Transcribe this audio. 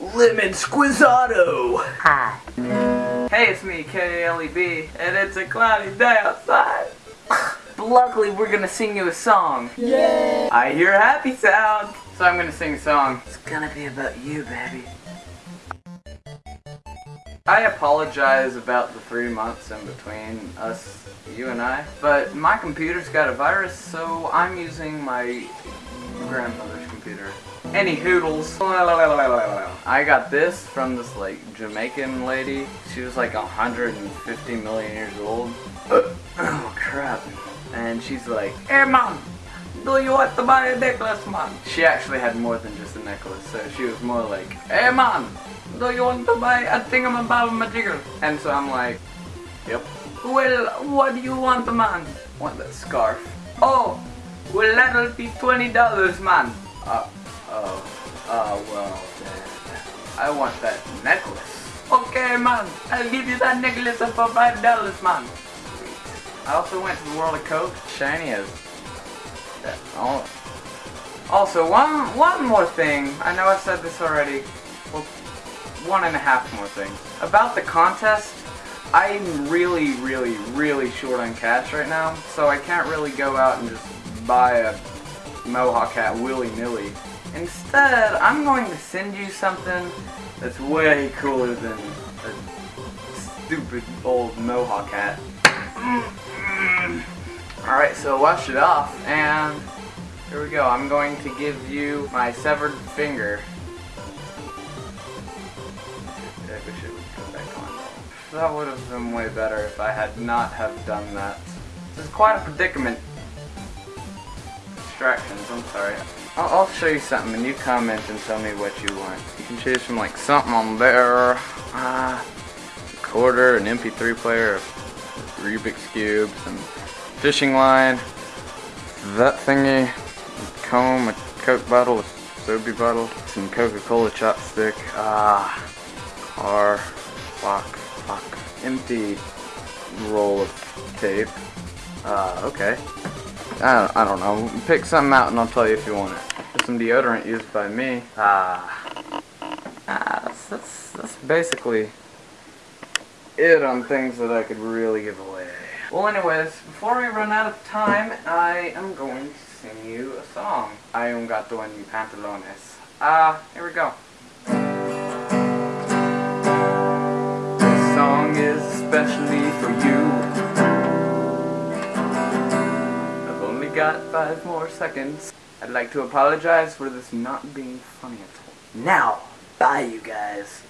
Lemon Squizzato! Hi. Hey, it's me, K-A-L-E-B, and it's a cloudy day outside. But luckily, we're gonna sing you a song. Yay! I hear a happy sound, so I'm gonna sing a song. It's gonna be about you, baby. I apologize about the three months in between us, you and I, but my computer's got a virus, so I'm using my grandmother's computer. Any hoodles. I got this from this like Jamaican lady. She was like 150 million years old. oh crap. And she's like, Hey mom, do you want to buy a necklace, man? She actually had more than just a necklace, so she was more like, Hey man, do you want to buy a thingamabobamajigger? And so I'm like, Yep. Well, what do you want, man? Want that scarf? Oh, well that'll be $20, man. Uh, oh, uh, well, then, I want that necklace. Okay, man, I'll give you that necklace for $5, man. I also went to the World of Coke. Shiny as. Oh. Also, one one more thing. I know I've said this already. Well, one and a half more things about the contest. I'm really, really, really short on cash right now, so I can't really go out and just buy a Mohawk hat willy-nilly. Instead, I'm going to send you something that's way cooler than a stupid old Mohawk hat. Alright, so wash it off, and here we go. I'm going to give you my severed finger. That would have been way better if I had not have done that. This is quite a predicament. Distractions, I'm sorry. I'll, I'll show you something and you comment and tell me what you want. You can choose from like something on there. Ah, recorder, an MP3 player, a Rubik's Cube, some fishing line, that thingy, a comb, a Coke bottle, a soapy bottle, some Coca-Cola chopstick, ah, car, clock, clock, empty roll of tape. Ah, okay. I don't, I don't know. Pick something out and I'll tell you if you want it. Some deodorant used by me. Ah. Ah, that's, that's, that's basically it on things that I could really give away. Well anyways, before we run out of time, I am going to sing you a song. I un gato en mi pantalones. Ah, here we go. This song is especially for five more seconds. I'd like to apologize for this not being funny at all. Now, bye you guys.